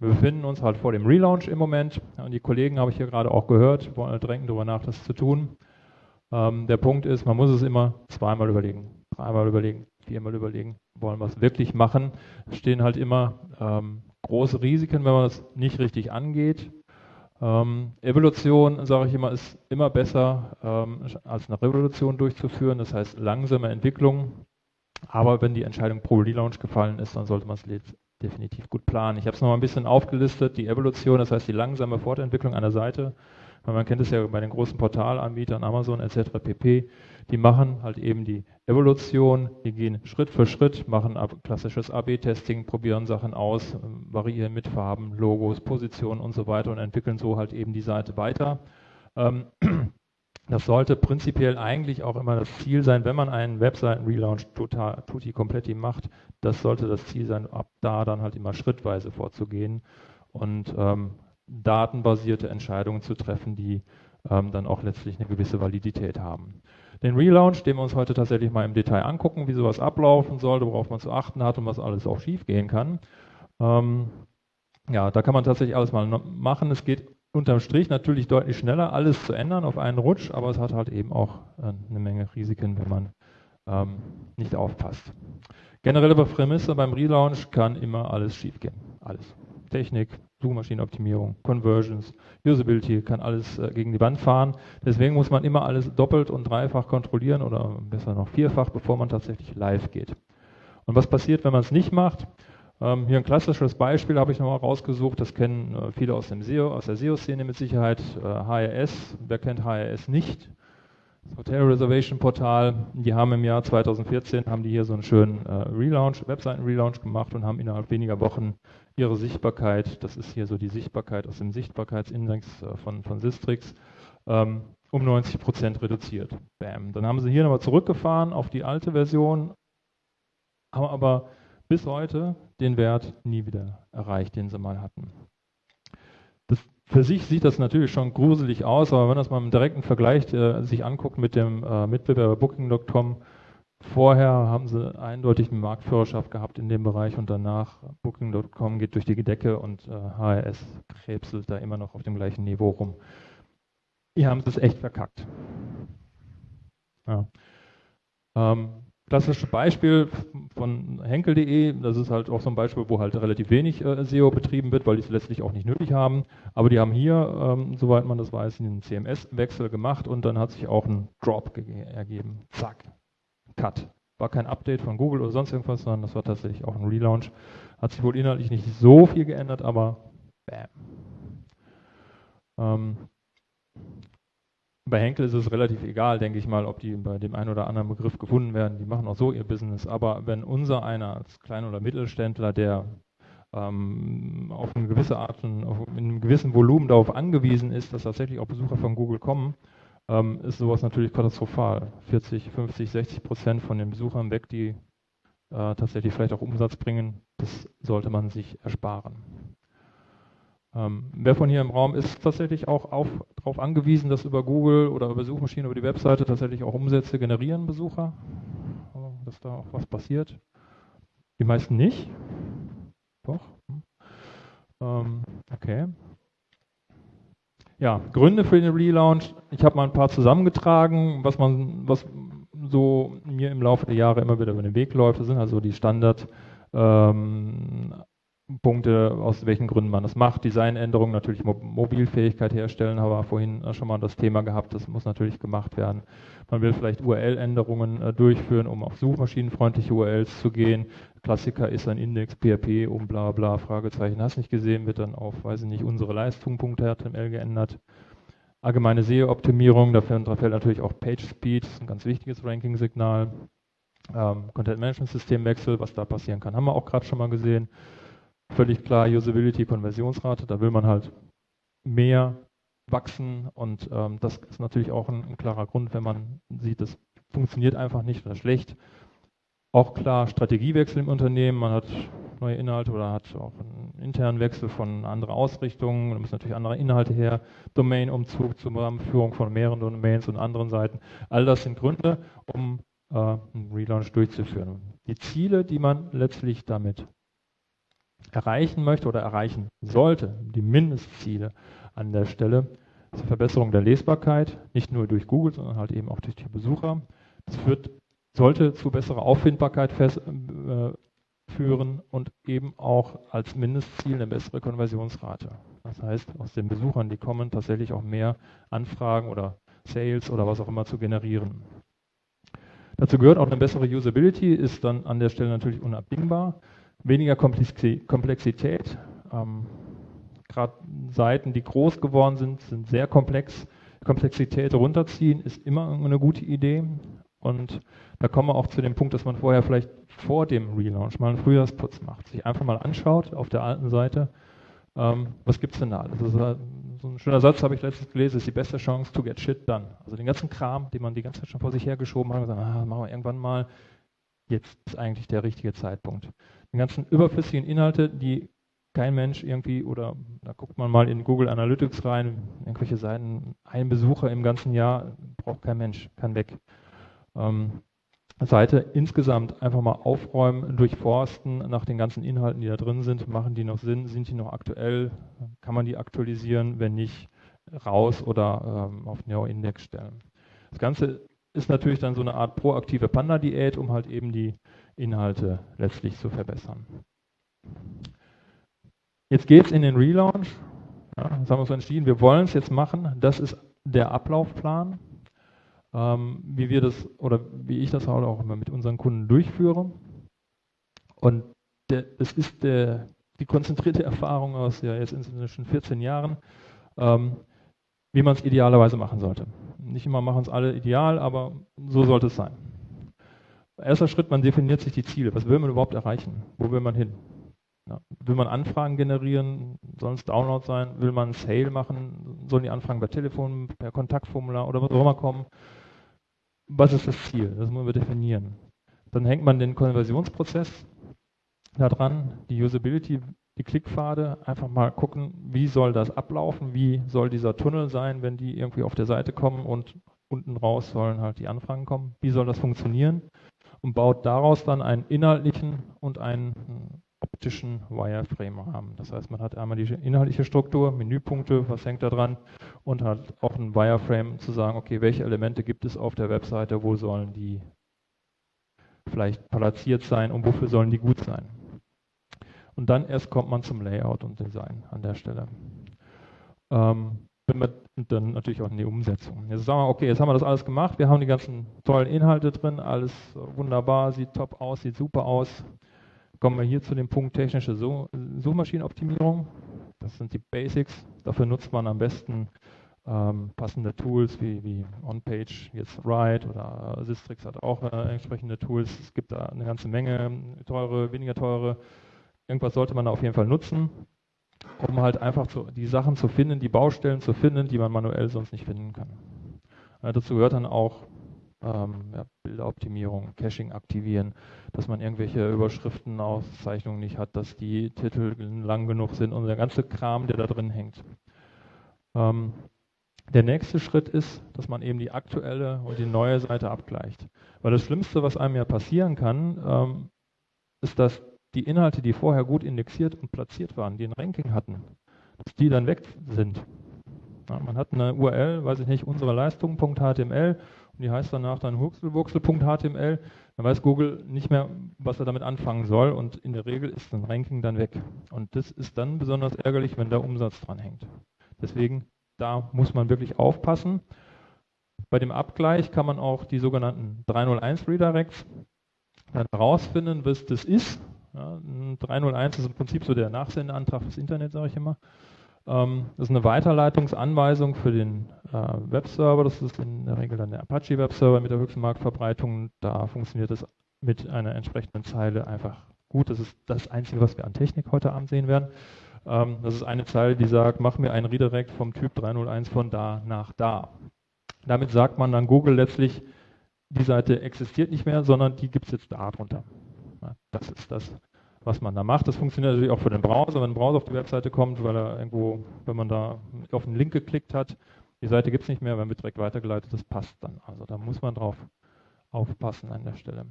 Wir befinden uns halt vor dem Relaunch im Moment und die Kollegen habe ich hier gerade auch gehört, wollen halt drängen darüber nach, das zu tun. Ähm, der Punkt ist, man muss es immer zweimal überlegen, dreimal überlegen, viermal überlegen, wollen wir es wirklich machen. Es stehen halt immer ähm, große Risiken, wenn man das nicht richtig angeht. Ähm, Evolution, sage ich immer, ist immer besser ähm, als eine Revolution durchzuführen, das heißt langsame Entwicklung. Aber wenn die Entscheidung pro Relaunch gefallen ist, dann sollte man es definitiv gut planen. Ich habe es noch mal ein bisschen aufgelistet, die Evolution, das heißt die langsame Fortentwicklung einer Seite. Man kennt es ja bei den großen Portalanbietern, Amazon etc. pp. Die machen halt eben die Evolution, die gehen Schritt für Schritt, machen klassisches AB-Testing, probieren Sachen aus, variieren mit Farben, Logos, Positionen und so weiter und entwickeln so halt eben die Seite weiter. Ähm, das sollte prinzipiell eigentlich auch immer das Ziel sein, wenn man einen Webseiten-Relaunch total, tutti kompletti macht, das sollte das Ziel sein, ab da dann halt immer schrittweise vorzugehen und ähm, datenbasierte Entscheidungen zu treffen, die ähm, dann auch letztlich eine gewisse Validität haben. Den Relaunch, den wir uns heute tatsächlich mal im Detail angucken, wie sowas ablaufen sollte, worauf man zu achten hat und was alles auch schief gehen kann. Ähm, ja, da kann man tatsächlich alles mal machen. Es geht unterm Strich natürlich deutlich schneller, alles zu ändern auf einen Rutsch, aber es hat halt eben auch äh, eine Menge Risiken, wenn man ähm, nicht aufpasst. Generelle Prämisse beim Relaunch kann immer alles schiefgehen. Alles. Technik, Suchmaschinenoptimierung, Conversions, Usability, kann alles äh, gegen die Wand fahren. Deswegen muss man immer alles doppelt und dreifach kontrollieren oder besser noch vierfach, bevor man tatsächlich live geht. Und was passiert, wenn man es nicht macht? Ähm, hier ein klassisches Beispiel habe ich nochmal rausgesucht, das kennen äh, viele aus, dem SEO, aus der SEO-Szene mit Sicherheit, äh, HRS, wer kennt HRS nicht? Das Hotel Reservation Portal, die haben im Jahr 2014, haben die hier so einen schönen äh, Relaunch, Webseiten-Relaunch gemacht und haben innerhalb weniger Wochen ihre Sichtbarkeit, das ist hier so die Sichtbarkeit aus dem Sichtbarkeitsindex äh, von, von Sistrix, ähm, um 90 Prozent reduziert. Bam. Dann haben sie hier nochmal zurückgefahren auf die alte Version, haben aber bis heute den Wert nie wieder erreicht, den sie mal hatten. Das, für sich sieht das natürlich schon gruselig aus, aber wenn man das mal im direkten Vergleich äh, sich anguckt mit dem äh, Mitbewerber Booking.com, vorher haben sie eindeutig eine Marktführerschaft gehabt in dem Bereich und danach Booking.com geht durch die Decke und äh, HRS krebselt da immer noch auf dem gleichen Niveau rum. Hier haben es echt verkackt. Ja. Ähm, Klassisches Beispiel von henkel.de, das ist halt auch so ein Beispiel, wo halt relativ wenig äh, SEO betrieben wird, weil die es letztlich auch nicht nötig haben. Aber die haben hier, ähm, soweit man das weiß, einen CMS-Wechsel gemacht und dann hat sich auch ein Drop ergeben. Zack, Cut. War kein Update von Google oder sonst irgendwas, sondern das war tatsächlich auch ein Relaunch. Hat sich wohl inhaltlich nicht so viel geändert, aber bam. Ähm, bei Henkel ist es relativ egal, denke ich mal, ob die bei dem einen oder anderen Begriff gefunden werden. Die machen auch so ihr Business. Aber wenn unser einer als Klein- oder Mittelständler, der ähm, auf eine gewisse Art, auf, in einem gewissen Volumen darauf angewiesen ist, dass tatsächlich auch Besucher von Google kommen, ähm, ist sowas natürlich katastrophal. 40, 50, 60 Prozent von den Besuchern weg, die äh, tatsächlich vielleicht auch Umsatz bringen, das sollte man sich ersparen. Ähm, wer von hier im Raum ist tatsächlich auch darauf angewiesen, dass über Google oder über Suchmaschinen, über die Webseite tatsächlich auch Umsätze generieren, Besucher? Also, dass da auch was passiert? Die meisten nicht? Doch? Hm. Ähm, okay. Ja, Gründe für den Relaunch. Ich habe mal ein paar zusammengetragen, was man, was so mir im Laufe der Jahre immer wieder über den Weg läuft. Das sind also die Standard ähm, Punkte, aus welchen Gründen man das macht. Designänderungen, natürlich Mobilfähigkeit herstellen, haben wir vorhin schon mal das Thema gehabt, das muss natürlich gemacht werden. Man will vielleicht URL-Änderungen äh, durchführen, um auf suchmaschinenfreundliche URLs zu gehen. Klassiker ist ein Index, PHP, um bla bla, Fragezeichen, hast nicht gesehen, wird dann auf, weiß ich nicht, unsere Leistung.html geändert. Allgemeine SEO-Optimierung, da fällt natürlich auch Page Speed, das ist ein ganz wichtiges Ranking-Signal. Ähm, Content-Management-Systemwechsel, was da passieren kann, haben wir auch gerade schon mal gesehen völlig klar Usability, Konversionsrate. Da will man halt mehr wachsen und ähm, das ist natürlich auch ein, ein, klarer Grund, wenn man sieht, das funktioniert einfach nicht oder schlecht. Auch klar Strategiewechsel im Unternehmen, man hat neue Inhalte oder hat auch einen internen Wechsel von anderen Ausrichtungen, da müssen natürlich andere Inhalte her, Domain-Umzug Zusammenführung von mehreren Domains und anderen Seiten. All das sind Gründe, um äh, einen Relaunch durchzuführen. Die Ziele, die man letztlich damit erreichen möchte oder erreichen sollte, die Mindestziele an der Stelle, die Verbesserung der Lesbarkeit, nicht nur durch Google, sondern halt eben auch durch die Besucher. Das führt, sollte zu besserer Auffindbarkeit fest, äh, führen und eben auch als Mindestziel eine bessere Konversionsrate. Das heißt, aus den Besuchern, die kommen, tatsächlich auch mehr Anfragen oder Sales oder was auch immer zu generieren. Dazu gehört auch eine bessere Usability, ist dann an der Stelle natürlich unabdingbar. Weniger Komplexität. Ähm, Gerade Seiten, die groß geworden sind, sind sehr komplex. Komplexität runterziehen ist immer eine gute Idee. Und da kommen wir auch zu dem Punkt, dass man vorher vielleicht vor dem Relaunch mal einen Frühjahrsputz macht, sich einfach mal anschaut auf der alten Seite, ähm, was gibt es denn da alles. Also so ein schöner Satz habe ich letztens gelesen, ist die beste Chance to get shit done. Also den ganzen Kram, den man die ganze Zeit schon vor sich hergeschoben hat, gesagt, ah, machen wir irgendwann mal, jetzt ist eigentlich der richtige Zeitpunkt. Die ganzen überflüssigen Inhalte, die kein Mensch irgendwie, oder da guckt man mal in Google Analytics rein, irgendwelche Seiten, ein Besucher im ganzen Jahr braucht kein Mensch, kann weg. Ähm, Seite insgesamt einfach mal aufräumen, durchforsten nach den ganzen Inhalten, die da drin sind. Machen die noch Sinn? Sind die noch aktuell? Kann man die aktualisieren? Wenn nicht, raus oder ähm, auf Neo-Index stellen. Das Ganze ist natürlich dann so eine Art proaktive Panda-Diät, um halt eben die Inhalte letztlich zu verbessern. Jetzt geht es in den Relaunch. Ja, das haben wir uns entschieden, wir wollen es jetzt machen. Das ist der Ablaufplan ähm, wie wir das oder wie ich das halt auch immer mit unseren Kunden durchführe. Und der, das ist der, die konzentrierte Erfahrung aus ja jetzt inzwischen 14 Jahren, ähm, wie man es idealerweise machen sollte. Nicht immer machen es alle ideal, aber so sollte es sein. Erster Schritt, man definiert sich die Ziele. Was will man überhaupt erreichen? Wo will man hin? Ja, will man Anfragen generieren? Sollen es Download sein? Will man Sale machen? Sollen die Anfragen per Telefon, per Kontaktformular oder was auch immer kommen? was ist das Ziel? Das muss man definieren. Dann hängt man den Konversionsprozess da dran, die Usability, die Klickpfade, einfach mal gucken, wie soll das ablaufen, wie soll dieser Tunnel sein, wenn die irgendwie auf der Seite kommen und unten raus sollen halt die Anfragen kommen, wie soll das funktionieren und baut daraus dann einen inhaltlichen und einen optischen Wireframe-Rahmen. Das heißt, man hat einmal die inhaltliche Struktur, Menüpunkte, was hängt da dran und hat auch ein Wireframe zu sagen, okay, welche Elemente gibt es auf der Webseite, wo sollen die vielleicht platziert sein und wofür sollen die gut sein. Und dann erst kommt man zum Layout und Design an der Stelle. Ähm, und dann natürlich auch in die Umsetzung. Jetzt sagen wir, okay, jetzt haben wir das alles gemacht, wir haben die ganzen tollen Inhalte drin, alles wunderbar, sieht top aus, sieht super aus kommen wir hier zu dem Punkt technische Suchmaschinenoptimierung. Das sind die Basics. Dafür nutzt man am besten ähm, passende Tools wie, wie OnPage, jetzt Write oder Sistrix hat auch äh, entsprechende Tools. Es gibt da eine ganze Menge, teure, weniger teure. Irgendwas sollte man da auf jeden Fall nutzen, um halt einfach zu, die Sachen zu finden, die Baustellen zu finden, die man manuell sonst nicht finden kann. Äh, dazu gehört dann auch ähm, ja, Bilderoptimierung, Caching aktivieren, dass man irgendwelche Überschriften, Auszeichnungen nicht hat, dass die Titel lang genug sind und der ganze Kram, der da drin hängt. Ähm, der nächste Schritt ist, dass man eben die aktuelle und die neue Seite abgleicht. Weil das Schlimmste, was einem ja passieren kann, ähm, ist, dass die Inhalte, die vorher gut indexiert und platziert waren, die ein Ranking hatten, dass die dann weg sind. Ja, man hat eine URL, weiß ich nicht, unsere Leistung.html und die heißt danach dann huxelwuxel.html, dann weiß Google nicht mehr, was er damit anfangen soll und in der Regel ist ein Ranking dann weg. Und das ist dann besonders ärgerlich, wenn der Umsatz dran hängt. Deswegen, da muss man wirklich aufpassen. Bei dem Abgleich kann man auch die sogenannten 301 Redirects dann herausfinden, was das ist. Ja, 301 ist im Prinzip so der Nachsendeantrag fürs Internet, sage ich immer. Ähm, das ist eine Weiterleitungsanweisung für den äh, Webserver. Das ist in der Regel dann der Apache Webserver mit der höchsten Marktverbreitung. Da funktioniert es mit einer entsprechenden Zeile einfach gut. Das ist das Einzige, was wir an Technik heute Abend sehen werden. Ähm, das ist eine Zeile, die sagt, mach mir einen Redirect vom Typ 301 von da nach da. Damit sagt man dann Google letztlich, die Seite existiert nicht mehr, sondern die gibt es jetzt da drunter. Das ist das, was man da macht. Das funktioniert natürlich auch für den Browser. Wenn ein Browser auf die Webseite kommt, weil er irgendwo, wenn man da auf einen Link geklickt hat, die Seite gibt es nicht mehr, wenn wird direkt weitergeleitet, das passt dann. Also da muss man drauf aufpassen an der Stelle.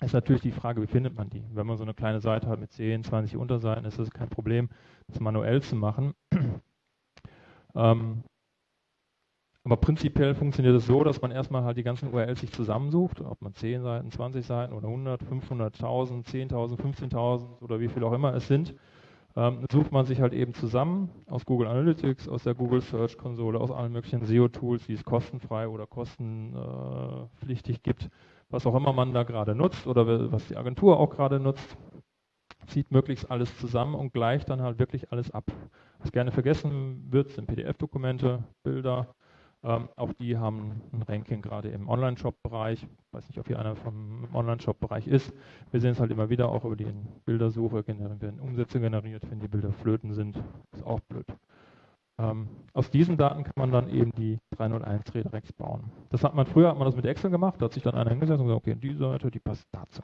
ist natürlich die Frage, wie findet man die? Wenn man so eine kleine Seite hat mit 10, 20 Unterseiten, ist es kein Problem, das manuell zu machen. ähm, aber prinzipiell funktioniert es so, dass man erstmal halt die ganzen URLs sich zusammensucht, ob man 10 Seiten, 20 Seiten oder 100, 500, 1000, 10.000, 15.000 oder wie viel auch immer es sind, ähm, sucht man sich halt eben zusammen aus Google Analytics, aus der Google Search Konsole, aus allen möglichen SEO-Tools, die es kostenfrei oder kostenpflichtig gibt, was auch immer man da gerade nutzt oder was die Agentur auch gerade nutzt, zieht möglichst alles zusammen und gleicht dann halt wirklich alles ab. Was gerne vergessen wird, sind PDF-Dokumente, Bilder, ähm, auch die haben ein Ranking gerade im Online-Shop-Bereich. Ich weiß nicht, ob hier einer vom Online-Shop-Bereich ist. Wir sehen es halt immer wieder auch über die Bildersuche, werden Umsätze generiert, wenn die Bilder flöten sind. Ist auch blöd. Ähm, aus diesen Daten kann man dann eben die 301 Redirects bauen. Das hat man früher, hat man das mit Excel gemacht, da hat sich dann einer hingesetzt und gesagt, okay, die Seite, die passt dazu.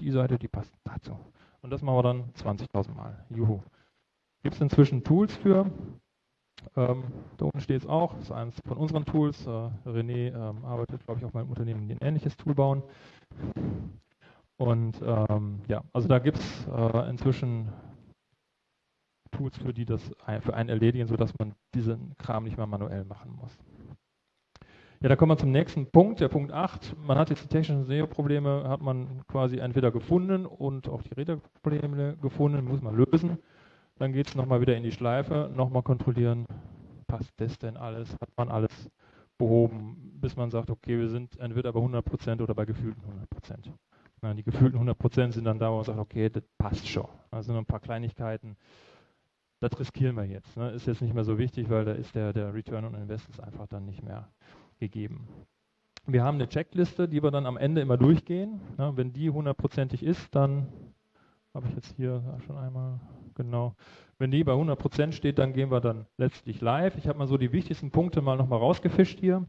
Die Seite, die passt dazu. Und das machen wir dann 20.000 Mal. Juhu. Gibt es inzwischen Tools für. Ähm, da unten steht es auch, das ist eines von unseren Tools. Äh, René ähm, arbeitet, glaube ich, auf meinem Unternehmen, die ein ähnliches Tool bauen. Und ähm, ja, also da gibt es äh, inzwischen Tools, für die das für einen erledigen, sodass man diesen Kram nicht mehr manuell machen muss. Ja, da kommen wir zum nächsten Punkt, der Punkt 8. Man hat jetzt die technischen SEO-Probleme, hat man quasi entweder gefunden und auch die Redeprobleme gefunden, muss man lösen. Dann geht es nochmal wieder in die Schleife, nochmal kontrollieren, passt das denn alles, hat man alles behoben, bis man sagt, okay, wir sind entweder bei 100% oder bei gefühlten 100%. Na, die gefühlten 100% sind dann da, wo man sagt, okay, das passt schon. Also nur ein paar Kleinigkeiten, das riskieren wir jetzt. Ne? Ist jetzt nicht mehr so wichtig, weil da ist der, der Return on Invest einfach dann nicht mehr gegeben. Wir haben eine Checkliste, die wir dann am Ende immer durchgehen. Ne? Wenn die hundertprozentig ist, dann habe ich jetzt hier schon einmal, genau. Wenn die bei 100% steht, dann gehen wir dann letztlich live. Ich habe mal so die wichtigsten Punkte mal nochmal rausgefischt hier,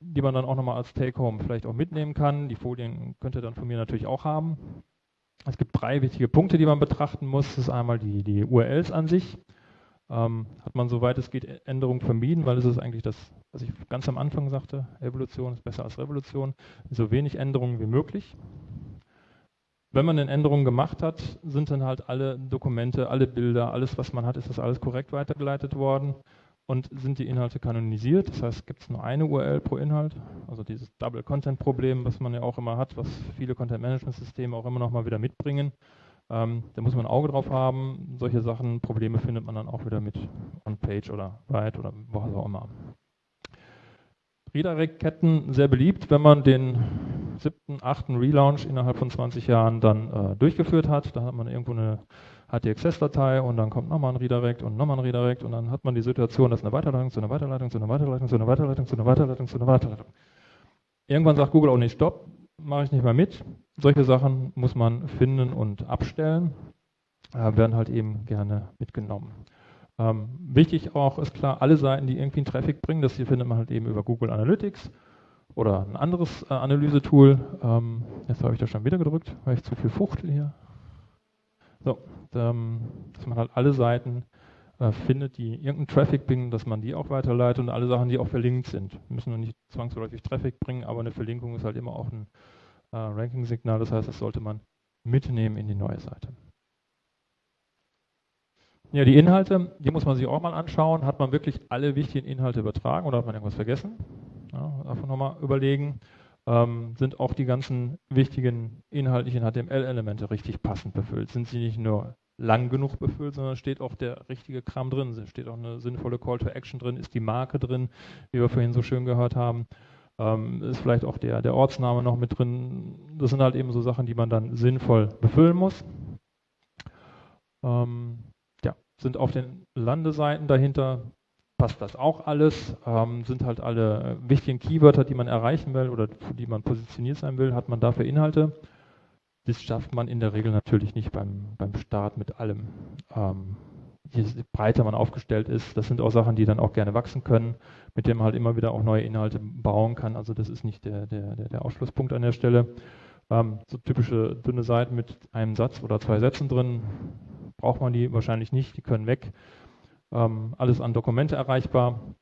die man dann auch nochmal als Take-Home vielleicht auch mitnehmen kann. Die Folien könnt ihr dann von mir natürlich auch haben. Es gibt drei wichtige Punkte, die man betrachten muss. Das ist einmal die, die URLs an sich. Ähm, hat man soweit es geht Änderungen vermieden, weil es ist eigentlich das, was ich ganz am Anfang sagte, Evolution ist besser als Revolution. So wenig Änderungen wie möglich. Wenn man eine Änderung gemacht hat, sind dann halt alle Dokumente, alle Bilder, alles, was man hat, ist das alles korrekt weitergeleitet worden und sind die Inhalte kanonisiert. Das heißt, gibt es nur eine URL pro Inhalt, also dieses Double-Content-Problem, was man ja auch immer hat, was viele Content-Management-Systeme auch immer noch mal wieder mitbringen. Ähm, da muss man ein Auge drauf haben. Solche Sachen, Probleme findet man dann auch wieder mit On-Page oder Write oder was auch immer. Redirect-Ketten sehr beliebt, wenn man den siebten, achten Relaunch innerhalb von 20 Jahren dann äh, durchgeführt hat. Da hat man irgendwo eine HTXS-Datei und dann kommt nochmal ein Redirect und nochmal ein Redirect und dann hat man die Situation, dass eine Weiterleitung zu einer Weiterleitung zu einer Weiterleitung zu einer Weiterleitung zu einer Weiterleitung zu einer Weiterleitung. Irgendwann sagt Google auch nicht Stopp, mache ich nicht mehr mit. Solche Sachen muss man finden und abstellen, äh, werden halt eben gerne mitgenommen. Ähm, wichtig auch ist klar, alle Seiten, die irgendwie einen Traffic bringen, das hier findet man halt eben über Google Analytics oder ein anderes äh, Analysetool. Ähm, jetzt habe ich da schon wieder gedrückt, weil ich zu viel fuchtel hier. So, ähm, dass man halt alle Seiten äh, findet, die irgendeinen Traffic bringen, dass man die auch weiterleitet und alle Sachen, die auch verlinkt sind. Wir müssen nur nicht zwangsläufig Traffic bringen, aber eine Verlinkung ist halt immer auch ein äh, Ranking-Signal. Das heißt, das sollte man mitnehmen in die neue Seite. Ja, die Inhalte, die muss man sich auch mal anschauen. Hat man wirklich alle wichtigen Inhalte übertragen oder hat man irgendwas vergessen? Ja, davon nochmal überlegen. Ähm, sind auch die ganzen wichtigen inhaltlichen HTML-Elemente richtig passend befüllt? Sind sie nicht nur lang genug befüllt, sondern steht auch der richtige Kram drin, steht auch eine sinnvolle Call to Action drin, ist die Marke drin, wie wir vorhin so schön gehört haben, ähm, ist vielleicht auch der, der Ortsname noch mit drin. Das sind halt eben so Sachen, die man dann sinnvoll befüllen muss. Ähm, sind auf den Landeseiten dahinter passt das auch alles, ähm, sind halt alle wichtigen Keywörter, die man erreichen will oder für die man positioniert sein will, hat man dafür Inhalte. Das schafft man in der Regel natürlich nicht beim, beim Start mit allem. Ähm, je breiter man aufgestellt ist, das sind auch Sachen, die dann auch gerne wachsen können, mit denen man halt immer wieder auch neue Inhalte bauen kann. Also das ist nicht der, der, der, Ausschlusspunkt an der Stelle. Ähm, so typische dünne Seiten mit einem Satz oder zwei Sätzen drin, braucht man die wahrscheinlich nicht, die können weg. Ähm, alles an Dokumente erreichbar.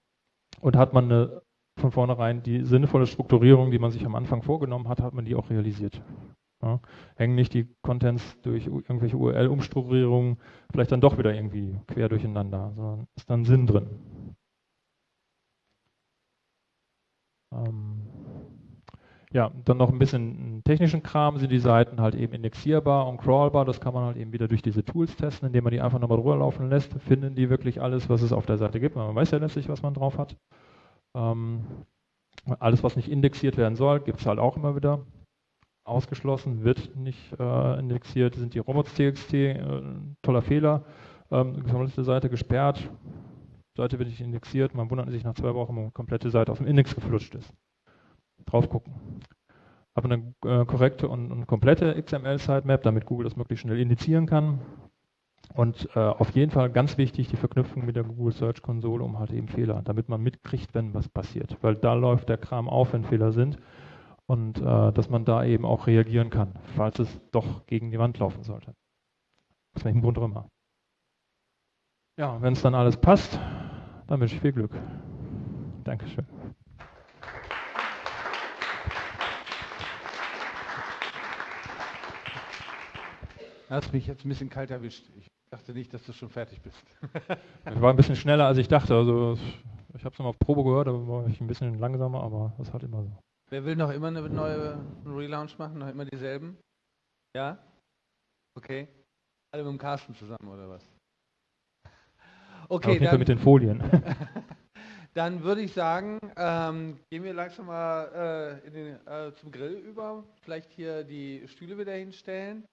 Und hat man eine, von vornherein die sinnvolle Strukturierung, die man sich am Anfang vorgenommen hat, hat man die auch realisiert. Ja. Hängen nicht die Contents durch irgendwelche URL-Umstrukturierungen vielleicht dann doch wieder irgendwie quer durcheinander, sondern ist dann Sinn drin. Ähm ja, dann noch ein bisschen technischen Kram, sind die Seiten halt eben indexierbar und crawlbar, das kann man halt eben wieder durch diese Tools testen, indem man die einfach nochmal drüber laufen lässt, finden die wirklich alles, was es auf der Seite gibt, man weiß ja letztlich, was man drauf hat. Ähm, alles, was nicht indexiert werden soll, gibt es halt auch immer wieder. Ausgeschlossen, wird nicht äh, indexiert, sind die robots.txt, äh, toller Fehler, ähm, gesammelte Seite gesperrt, Seite wird nicht indexiert, man wundert sich nach zwei Wochen, wenn die komplette Seite aus dem Index geflutscht ist drauf gucken. Habe eine äh, korrekte und, und komplette XML-Sitemap, damit Google das möglichst schnell indizieren kann. Und äh, auf jeden Fall ganz wichtig die Verknüpfung mit der Google Search Konsole, um halt eben Fehler, damit man mitkriegt, wenn was passiert. Weil da läuft der Kram auf, wenn Fehler sind. Und äh, dass man da eben auch reagieren kann, falls es doch gegen die Wand laufen sollte. Aus welchem Grund auch immer. Ja, wenn es dann alles passt, dann wünsche ich viel Glück. Dankeschön. Hast mich jetzt ein bisschen kalt erwischt. Ich dachte nicht, dass du schon fertig bist. ich war ein bisschen schneller, als ich dachte. Also ich habe es nochmal auf Probe gehört, da war ich ein bisschen langsamer, aber das ist halt immer so. Wer will noch immer eine neue Relaunch machen? Noch immer dieselben? Ja? Okay. Alle mit dem Carsten zusammen, oder was? Okay, dann, mit den Folien. dann würde ich sagen, ähm, gehen wir langsam mal äh, den, äh, zum Grill über. Vielleicht hier die Stühle wieder hinstellen.